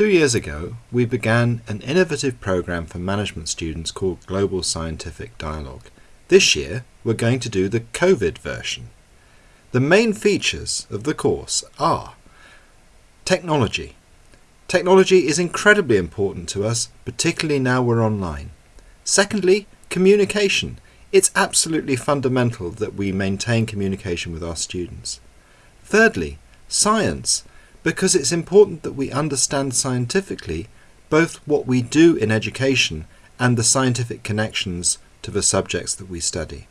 Two years ago, we began an innovative program for management students called Global Scientific Dialogue. This year, we're going to do the COVID version. The main features of the course are technology. Technology is incredibly important to us, particularly now we're online. Secondly, communication. It's absolutely fundamental that we maintain communication with our students. Thirdly, science because it's important that we understand scientifically both what we do in education and the scientific connections to the subjects that we study.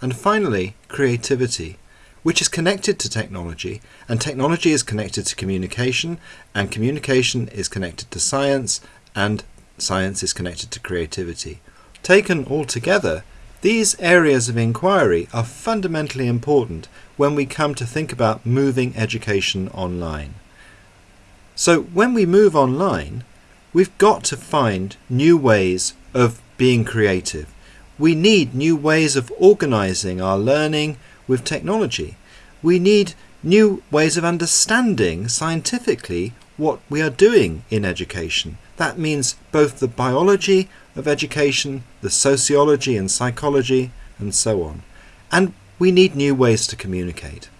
And finally, creativity, which is connected to technology, and technology is connected to communication, and communication is connected to science, and science is connected to creativity. Taken all together, these areas of inquiry are fundamentally important when we come to think about moving education online. So when we move online, we've got to find new ways of being creative. We need new ways of organizing our learning with technology. We need new ways of understanding scientifically what we are doing in education. That means both the biology of education, the sociology and psychology, and so on. And we need new ways to communicate.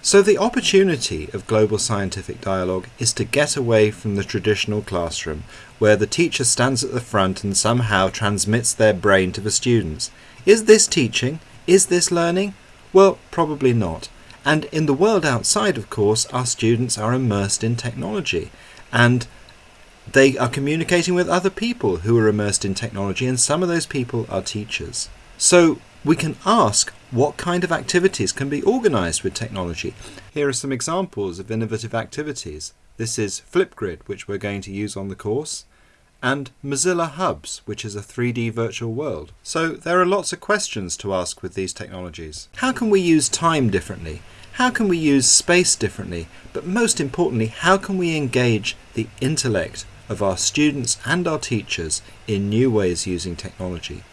So the opportunity of global scientific dialogue is to get away from the traditional classroom, where the teacher stands at the front and somehow transmits their brain to the students. Is this teaching? Is this learning? Well, probably not. And in the world outside, of course, our students are immersed in technology and they are communicating with other people who are immersed in technology, and some of those people are teachers. So we can ask what kind of activities can be organized with technology. Here are some examples of innovative activities. This is Flipgrid, which we're going to use on the course, and Mozilla Hubs, which is a 3D virtual world. So there are lots of questions to ask with these technologies. How can we use time differently? How can we use space differently? But most importantly, how can we engage the intellect of our students and our teachers in new ways using technology?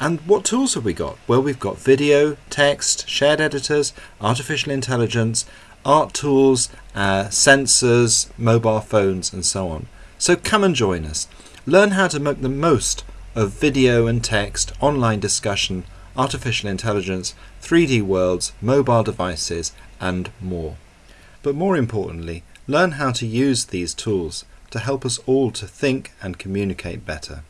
And what tools have we got? Well, we've got video, text, shared editors, artificial intelligence, art tools, uh, sensors, mobile phones, and so on. So come and join us. Learn how to make the most of video and text, online discussion, artificial intelligence, 3D worlds, mobile devices, and more. But more importantly, learn how to use these tools to help us all to think and communicate better.